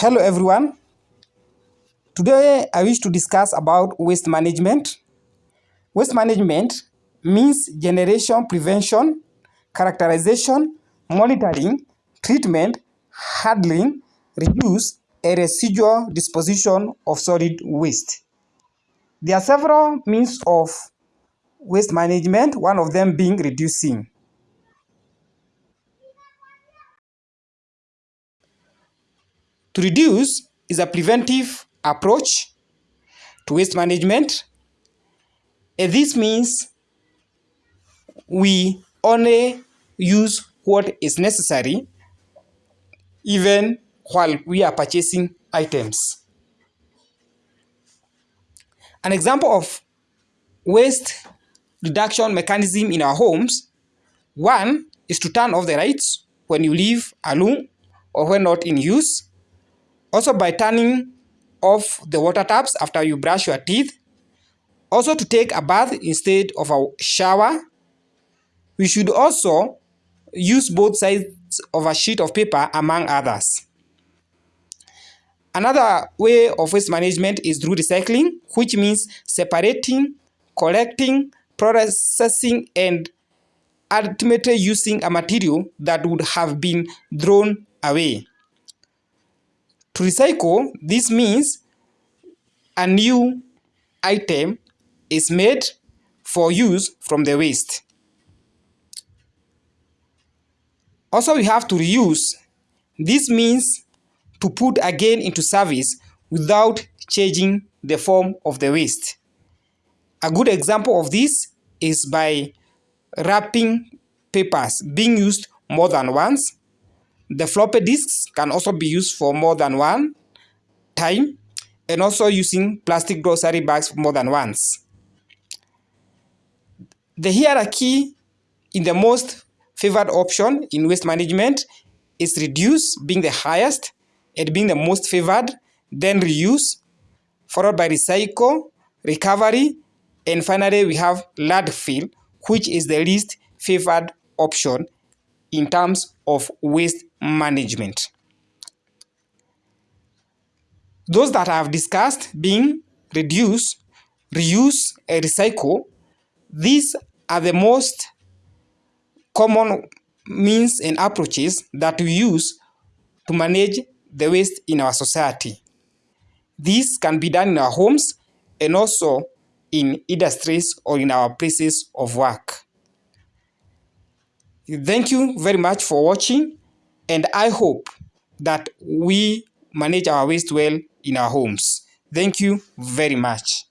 Hello everyone. Today I wish to discuss about waste management. Waste management means generation, prevention, characterization, monitoring, treatment, handling, reuse, and residual disposition of solid waste. There are several means of waste management, one of them being reducing. To reduce is a preventive approach to waste management. And this means we only use what is necessary even while we are purchasing items. An example of waste reduction mechanism in our homes, one is to turn off the lights when you leave a room or when not in use. Also by turning off the water taps after you brush your teeth. Also to take a bath instead of a shower. We should also use both sides of a sheet of paper among others. Another way of waste management is through recycling, which means separating, collecting, processing, and ultimately using a material that would have been thrown away. To recycle, this means a new item is made for use from the waste. Also, we have to reuse. This means to put again into service without changing the form of the waste. A good example of this is by wrapping papers being used more than once the floppy disks can also be used for more than one time and also using plastic grocery bags more than once. The hierarchy in the most favored option in waste management is reduce being the highest and being the most favored, then reuse, followed by recycle, recovery, and finally we have landfill, which is the least favored option in terms of waste management. Those that I have discussed being reduce, reuse, and recycle, these are the most common means and approaches that we use to manage the waste in our society. This can be done in our homes and also in industries or in our places of work. Thank you very much for watching and I hope that we manage our waste well in our homes. Thank you very much.